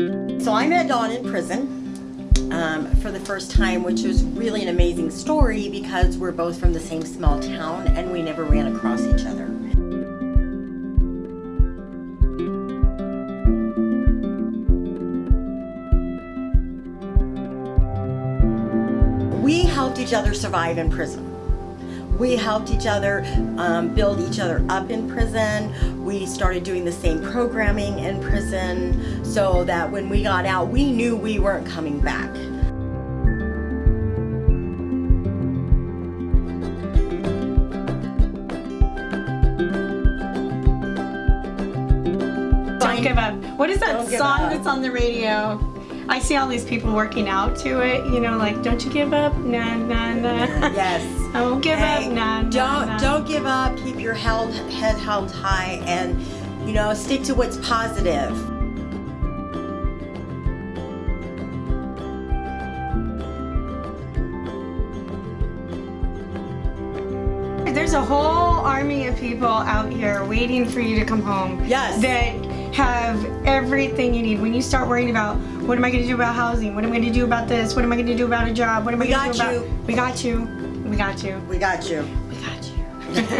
So I met Dawn in prison um, for the first time, which was really an amazing story because we're both from the same small town and we never ran across each other. We helped each other survive in prison. We helped each other um, build each other up in prison. We started doing the same programming in prison so that when we got out, we knew we weren't coming back. Don't give up. What is that song that's on the radio? I see all these people working out to it, you know, like, don't you give up, nah, nah, nah. Yes. I won't give Hey, up, nah, nah, don't nah. don't give up. Keep your held, head held high, and you know stick to what's positive. There's a whole army of people out here waiting for you to come home. Yes. That have everything you need. When you start worrying about what am I going to do about housing? What am I going to do about this? What am I going to do about a job? What am I going to do got about? you. We got you. We got you. We got you. We got you.